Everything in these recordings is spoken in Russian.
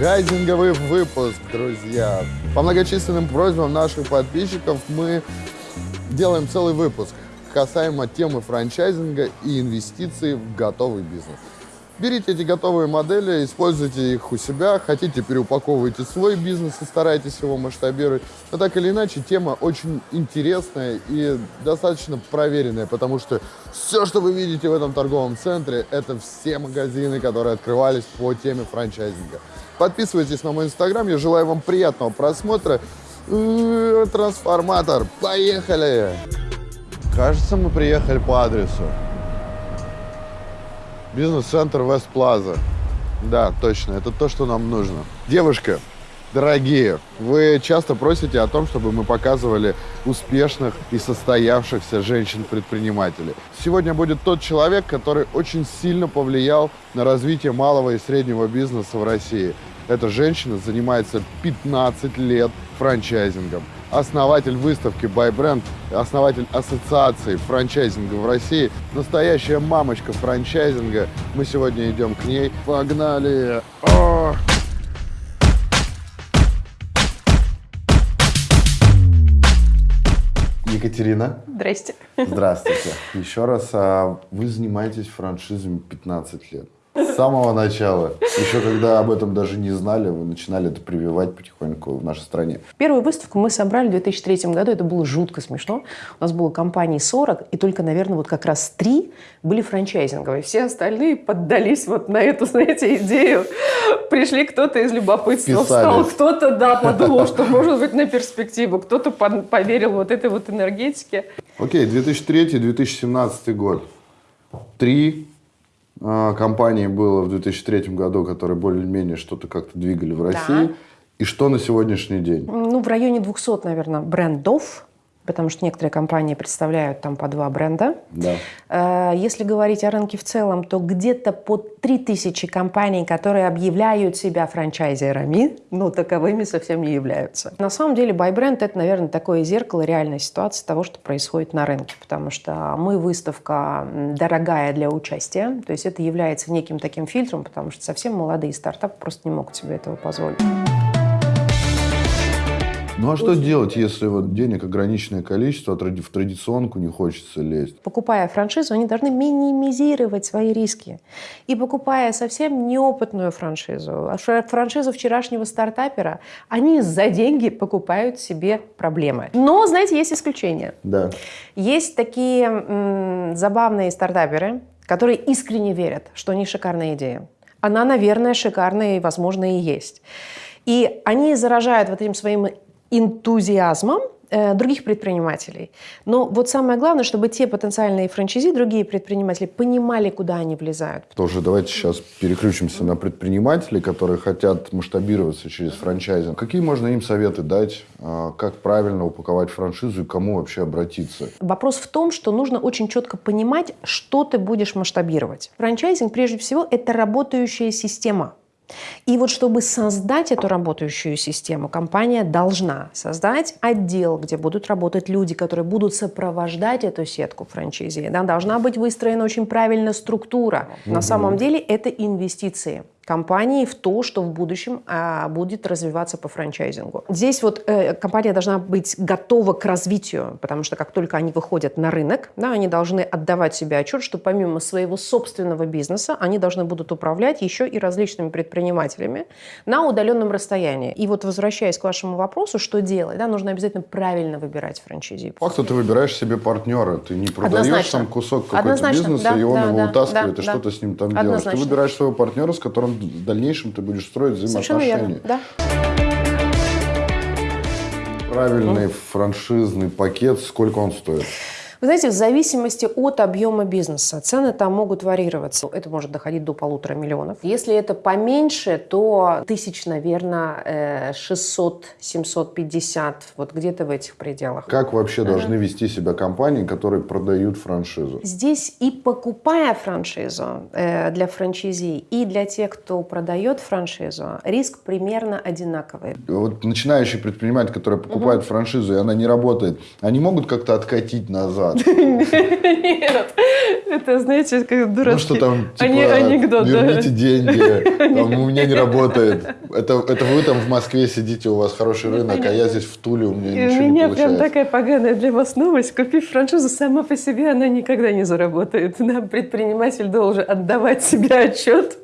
франчайзинговый выпуск, друзья. По многочисленным просьбам наших подписчиков мы делаем целый выпуск касаемо темы франчайзинга и инвестиций в готовый бизнес. Берите эти готовые модели, используйте их у себя, хотите переупаковывайте свой бизнес и старайтесь его масштабировать. Но так или иначе, тема очень интересная и достаточно проверенная, потому что все, что вы видите в этом торговом центре, это все магазины, которые открывались по теме франчайзинга. Подписывайтесь на мой инстаграм, я желаю вам приятного просмотра. Э, трансформатор, поехали! Кажется, мы приехали по адресу. Бизнес-центр Вест Плаза. Да, точно, это то, что нам нужно. Девушка, дорогие, вы часто просите о том, чтобы мы показывали успешных и состоявшихся женщин-предпринимателей. Сегодня будет тот человек, который очень сильно повлиял на развитие малого и среднего бизнеса в России. Эта женщина занимается 15 лет франчайзингом основатель выставки ByBrand, основатель ассоциации франчайзинга в России, настоящая мамочка франчайзинга. Мы сегодня идем к ней. Погнали! О! Екатерина. Здрасте. Здравствуйте. Еще раз, а вы занимаетесь франшизами 15 лет. С самого начала. Еще когда об этом даже не знали, вы начинали это прививать потихоньку в нашей стране. Первую выставку мы собрали в 2003 году. Это было жутко смешно. У нас было компаний 40, и только, наверное, вот как раз три были франчайзинговые. Все остальные поддались вот на эту, знаете, идею. Пришли кто-то из любопытства, встал, кто-то, да, подумал, что может быть на перспективу, кто-то поверил вот этой вот энергетике. Окей, 2003-2017 год. Три компаний было в 2003 году, которые более-менее что-то как-то двигали в России. Да. И что на сегодняшний день? Ну, в районе 200, наверное, брендов потому что некоторые компании представляют там по два бренда. Да. Э, если говорить о рынке в целом, то где-то по 3000 компаний, которые объявляют себя франчайзерами, но таковыми совсем не являются. На самом деле ByBrand – это, наверное, такое зеркало реальной ситуации того, что происходит на рынке, потому что мы выставка дорогая для участия, то есть это является неким таким фильтром, потому что совсем молодые стартапы просто не могут себе этого позволить. Ну а что делать, если вот денег ограниченное количество, а в традиционку не хочется лезть? Покупая франшизу, они должны минимизировать свои риски. И покупая совсем неопытную франшизу, франшизу вчерашнего стартапера, они за деньги покупают себе проблемы. Но, знаете, есть исключения. Да. Есть такие забавные стартаперы, которые искренне верят, что у них шикарная идея. Она, наверное, шикарная и, возможно, и есть. И они заражают вот этим своим энтузиазмом э, других предпринимателей. Но вот самое главное, чтобы те потенциальные франчайзи, другие предприниматели понимали, куда они влезают. Тоже давайте сейчас переключимся на предпринимателей, которые хотят масштабироваться через франчайзинг. Какие можно им советы дать, а, как правильно упаковать франшизу и кому вообще обратиться? Вопрос в том, что нужно очень четко понимать, что ты будешь масштабировать. Франчайзинг, прежде всего, это работающая система. И вот чтобы создать эту работающую систему, компания должна создать отдел, где будут работать люди, которые будут сопровождать эту сетку франчайзи. Да, должна быть выстроена очень правильная структура. Угу. На самом деле это инвестиции компании в то, что в будущем а, будет развиваться по франчайзингу. Здесь вот э, компания должна быть готова к развитию, потому что как только они выходят на рынок, да, они должны отдавать себе отчет, что помимо своего собственного бизнеса, они должны будут управлять еще и различными предпринимателями на удаленном расстоянии. И вот возвращаясь к вашему вопросу, что делать, да, нужно обязательно правильно выбирать франчайзи. Факт, ты выбираешь себе партнера, ты не продаешь Однозначно. там кусок какой-то бизнеса, да, и он да, его да, утаскивает, да, и да. что-то с ним там Однозначно. делаешь. Ты выбираешь своего партнера, с которым в дальнейшем ты будешь строить взаимоотношения. Верно, да. Правильный ну. франшизный пакет, сколько он стоит? Вы знаете, в зависимости от объема бизнеса цены там могут варьироваться. Это может доходить до полутора миллионов. Если это поменьше, то тысяч, наверное, 600, 750, вот где-то в этих пределах. Как вообще должны вести себя компании, которые продают франшизу? Здесь и покупая франшизу э, для франчайзи, и для тех, кто продает франшизу, риск примерно одинаковый. Вот начинающий предприниматель, который покупает угу. франшизу, и она не работает, они могут как-то откатить назад? Виноват. Нет, это, знаете, как дурацкий Ну что там, типа, анекдот. да. верните деньги, у меня не работает. Это, это вы там в Москве сидите, у вас хороший рынок, а я здесь в Туле, у меня И ничего у не меня прям получается. такая поганая для вас новость. Купив франшизу, сама по себе она никогда не заработает. Да, предприниматель должен отдавать себе отчет,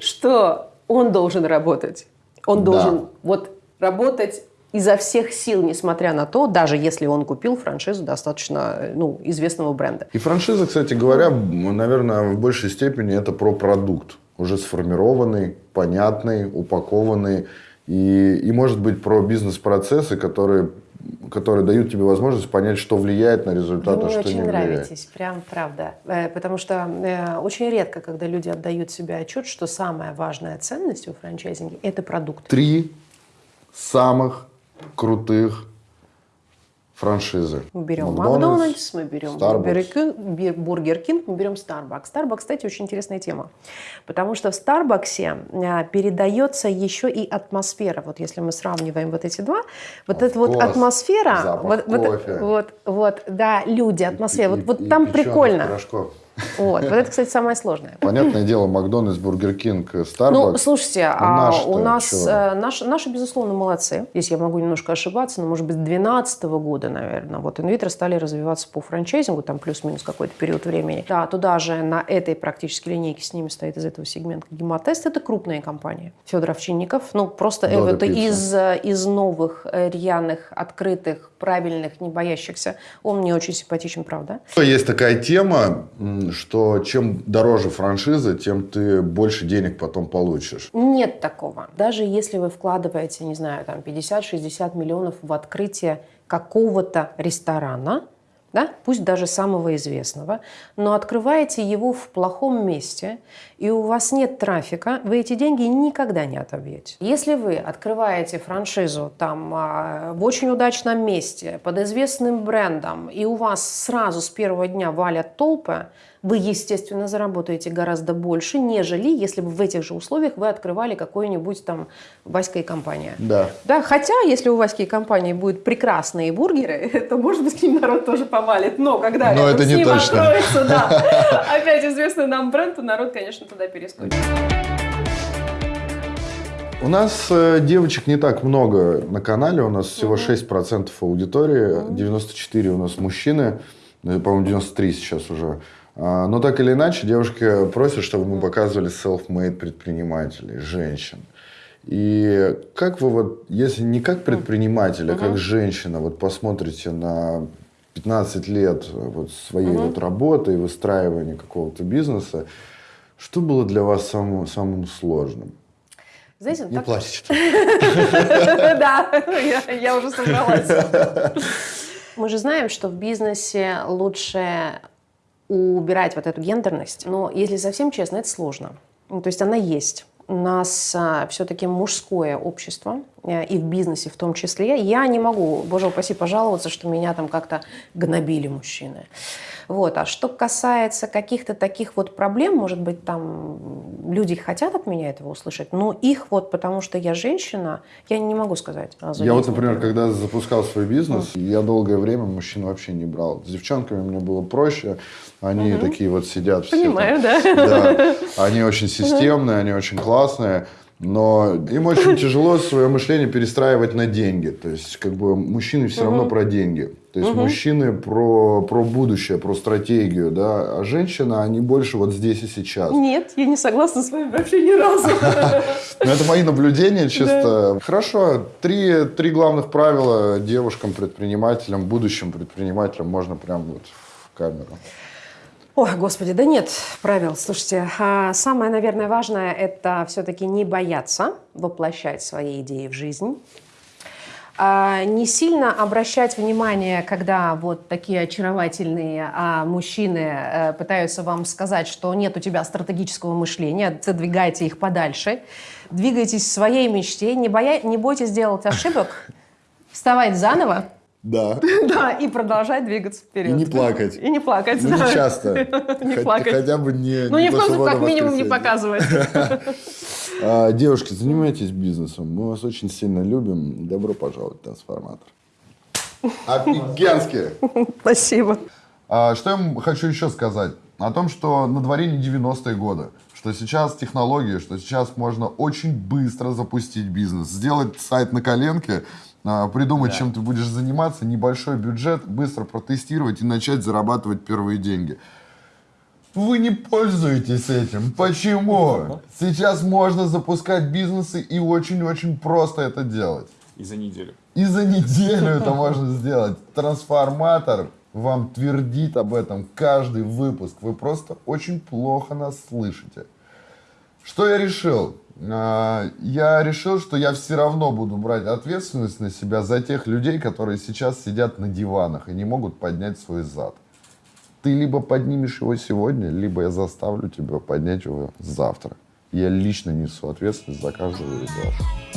что он должен работать. Он должен вот работать изо всех сил, несмотря на то, даже если он купил франшизу достаточно э, ну, известного бренда. И франшиза, кстати говоря, наверное, в большей степени это про продукт. Уже сформированный, понятный, упакованный. И, и может быть про бизнес-процессы, которые, которые дают тебе возможность понять, что влияет на результат, Вы а мне что очень не влияет. нравитесь, прям правда. Э, Потому что э, очень редко, когда люди отдают себе отчет, что самая важная ценность в франчайзинге – это продукт. Три самых крутых франшизы. Мы берем Макдональдс, мы берем Starbucks. Бургер Кинг, мы берем Starbucks. Starbucks, кстати, очень интересная тема, потому что в Старбаксе э, передается еще и атмосфера. Вот если мы сравниваем вот эти два, вот Of эта вот атмосфера, Запах вот, вот, кофе. вот, вот, да, люди, атмосфера, И- вот, вот и там прикольно. пирожков. Вот, вот это, кстати, самое сложное. Понятное дело, Макдональдс, Бургер Кинг, Ну, Старбакс. слушайте, Ну, а у нас, э, наши, наши, безусловно, молодцы. Здесь я могу немножко ошибаться, но, может быть, с 2012 года, наверное, вот Инвитро стали развиваться по франчайзингу, там плюс-минус какой-то период времени. Да, туда же на этой практически линейке с ними стоит из этого сегмента Гемотест. Это крупная компания. Федор Овчинников, ну, просто э, Додо это Пицца. из, э, из новых, э, рьяных, открытых, правильных, не боящихся. Он мне очень симпатичен, правда? Есть такая тема, что чем дороже франшиза, тем ты больше денег потом получишь. Нет такого. Даже если вы вкладываете, не знаю, там 50-60 миллионов в открытие какого-то ресторана, да, пусть даже самого известного, но открываете его в плохом месте, и у вас нет трафика, вы эти деньги никогда не отобьете. Если вы открываете франшизу там а, в очень удачном месте, под известным брендом, и у вас сразу с первого дня валят толпы, вы, естественно, заработаете гораздо больше, нежели если бы в этих же условиях вы открывали какую-нибудь там Васька и компания. Да. Да, хотя, если у Васьки и компании будут прекрасные бургеры, то, может быть, к ним народ тоже повалит. Но когда Но это с не ним точно. откроется, да, опять известный нам бренд, то народ, конечно, туда перескочит. У нас э, девочек не так много на канале, у нас всего 6% аудитории, 94 у нас мужчины, ну, по-моему, 93 сейчас уже. А, Но так или иначе, девушки просят, чтобы мы показывали self-made предпринимателей, женщин. И как вы вот, если не как предприниматель, а как женщина, вот посмотрите на 15 лет вот своей вот работы и выстраивания какого-то бизнеса, что было для вас самым, самым сложным? Знаете, Не так- плачьте. Да, я- я уже собралась. Мы же знаем, что в бизнесе лучше убирать вот эту гендерность. Но, если совсем честно, это сложно. Ну, То есть она есть. У нас все-таки мужское общество, э, и в бизнесе в том числе. Я не могу, боже упаси, пожаловаться, что меня там как-то гнобили мужчины. Вот. А что касается каких-то таких вот проблем, может быть, там люди хотят от меня этого услышать, но их вот, потому что я женщина, я не могу сказать. сразу Я вот, например, когда запускал свой бизнес, я долгое время мужчин вообще не брал. С девчонками мне было проще. Они такие вот сидят все. там. Понимаю, да. Да. Они очень системные, они очень классные. Но им очень тяжело свое мышление перестраивать на деньги. То есть, как бы мужчины все равно про деньги. То есть, мужчины про, про будущее, про стратегию, да. А женщины, они больше вот здесь и сейчас. Нет, я не согласна с вами вообще ни разу. Ну, это мои наблюдения, чисто. Хорошо, три, три главных правила девушкам-предпринимателям, будущим предпринимателям можно прям вот в камеру. Ой, господи, да нет правил. Слушайте, а самое, наверное, важное – это все-таки не бояться воплощать свои идеи в жизнь. А, Не сильно обращать внимание, когда вот такие очаровательные а, мужчины э, пытаются вам сказать, что нет у тебя стратегического мышления, задвигайте их подальше, двигайтесь своей мечте, не, боя... не бойтесь делать ошибок, вставать заново, Да. да, и продолжать двигаться вперед. И не плакать. И не плакать, Ну, да. не часто. Не плакать. Хотя бы не Ну, не в коем случае, как минимум, не показывать. А, Девушки, занимайтесь бизнесом. Мы вас очень сильно любим. Добро пожаловать в трансформатор. Офигенски! Спасибо. А, что я хочу еще сказать? О том, что на дворе не 90-е годы, что сейчас технологии, что сейчас можно очень быстро запустить бизнес, сделать сайт на коленке, а, придумать, чем ты будешь заниматься, небольшой бюджет, быстро протестировать и начать зарабатывать первые деньги. Вы не пользуетесь этим. Почему? Сейчас можно запускать бизнесы и очень-очень просто это делать. И за неделю. И за неделю это можно сделать. Трансформатор вам твердит об этом каждый выпуск. Вы просто очень плохо нас слышите. Что я решил? А, Я решил, что я все равно буду брать ответственность на себя за тех людей, которые сейчас сидят на диванах и не могут поднять свой зад. Ты либо поднимешь его сегодня, либо я заставлю тебя поднять его завтра. Я лично несу ответственность за каждого из вас.